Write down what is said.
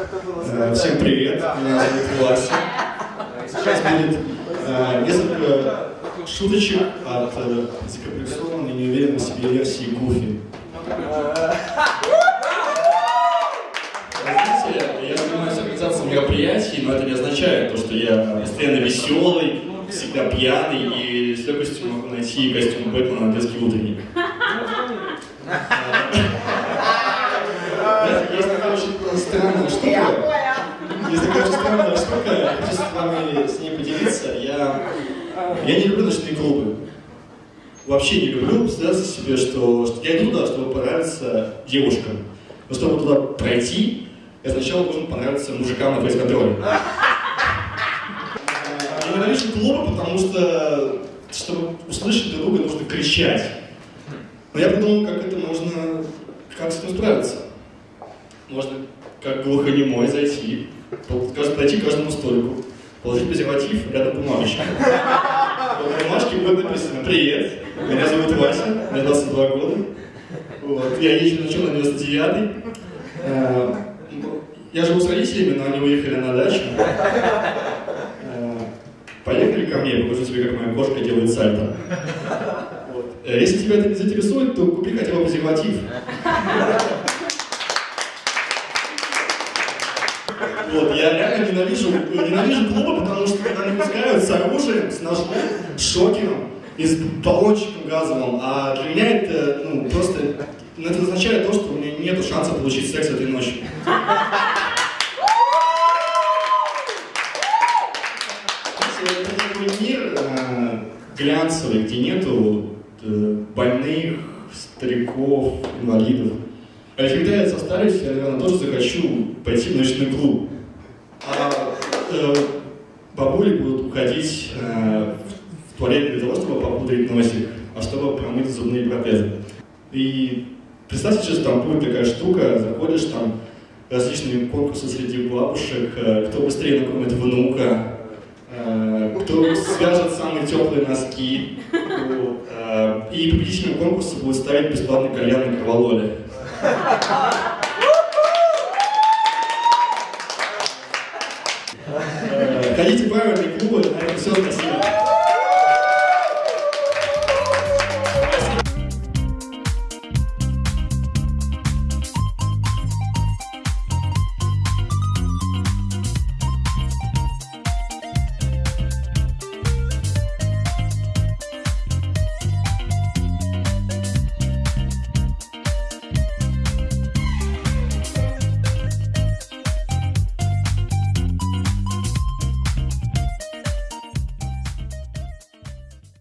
Э, Всем привет, меня зовут Вася. Сейчас будет э, несколько шуточек от э, закомплексованной, неуверенной в себе версии Гуфи. Я занимаюсь организацией мероприятий, но это не означает то, что я постоянно веселый, всегда пьяный и с легкостью могу найти костюм Бэтмена на странная штука. Есть такая очень странная штука, я хочу с вами с ней поделиться. Я, я не люблю ночные клубы. Вообще не люблю представляться себе, что, что я иду туда, чтобы понравиться девушкам. Но чтобы туда пройти, я сначала должен понравиться мужикам на фейс-контроле. Я ненавижу клубы, потому что, чтобы услышать друг друга, нужно кричать. Но я придумал, как это можно, как с этим справиться. Можно как глухонемой зайти, подойти к каждому столику, положить презерватив рядом бумажечки. В бумажке будет написано «Привет, меня зовут Вася, мне 22 года, вот, я езжу на черном 99 э, я живу с родителями, но они уехали на дачу. Э, Поехали ко мне, покажу тебе, как моя кошка делает сальто. Вот. Э, Если тебя это не заинтересует, то купи хотя бы презерватив. Вот, я реально ненавижу, ненавижу клубы, потому что когда они пускают с оружием, с ножом, с шокером и с баллончиком газовым, а для меня это, ну, просто, ну, это означает то, что у меня нет шанса получить секс этой ночью. Это такой мир э, глянцевый, где нету э, больных, стариков, инвалидов. А когда я состарюсь, я, наверное, тоже захочу пойти в ночной клуб. А э, бабули будут уходить э, в туалет для того, чтобы попудрить носик, а чтобы промыть зубные протезы. И представьте, что там будет такая штука, заходишь там, различные конкурсы среди бабушек, э, кто быстрее накормит внука, э, кто свяжет самые теплые носки. Вот, э, И победителем конкурса будет ставить бесплатный кальян на кровололе. Э, Ходите в правильные клубы, на этом все, спасибо.